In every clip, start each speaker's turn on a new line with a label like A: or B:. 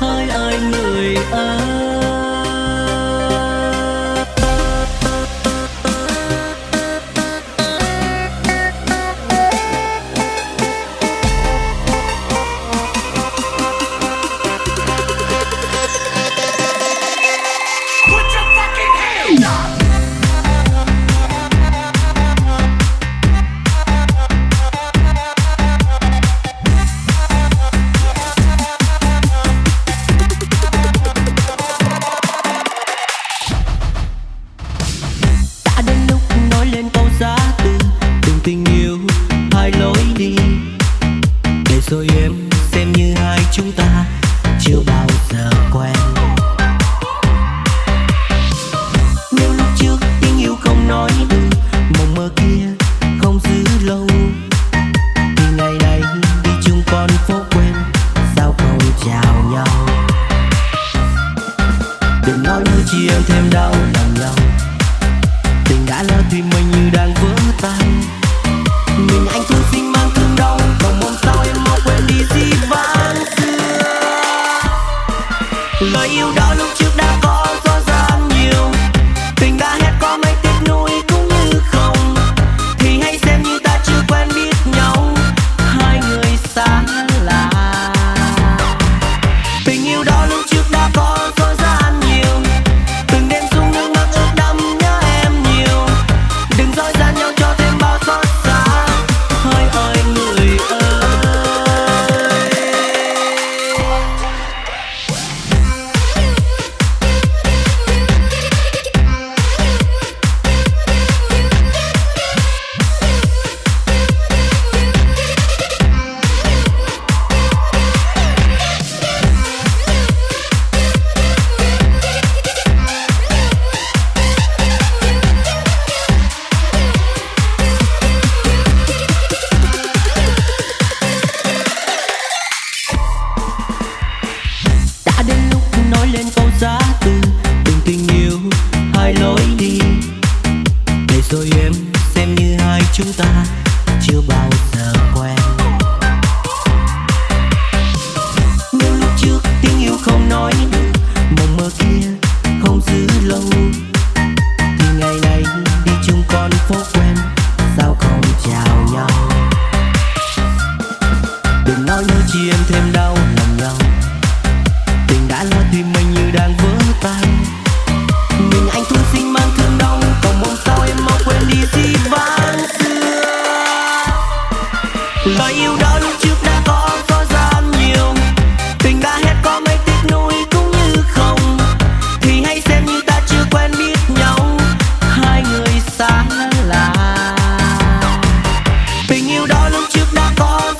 A: hai ai người ơi tình đã lỡ thì mình như đang vỡ tan. Mình anh thương sinh mang thương đau, còn mong sao em mau quên đi gì vãng xưa. Lời yêu đó lúc trước đã em xem như hai chúng ta chưa bao giờ quen. Nếu lúc trước tiếng yêu không nói được mộng mơ kia không giữ lâu. Thì ngày nay đi chung con phố quen, sao không chào nhau? Đừng nói nữa chi em thêm đau. Lời yêu đó lúc trước đã có có gian nhiều. Tình đã hết có mấy tiếc nuối cũng như không. Thì hãy xem như ta chưa quen biết nhau. Hai người xa lạ. Tình yêu đó lúc trước đã có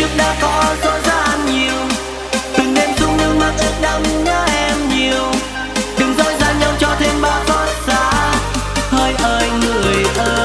A: trước đã có rõ gian nhiều. Từng đêm sung nước mắt ướt đẫm nhớ em nhiều. Đừng dối gian nhau cho thêm ba xót xa. Hơi ơi, người ơi.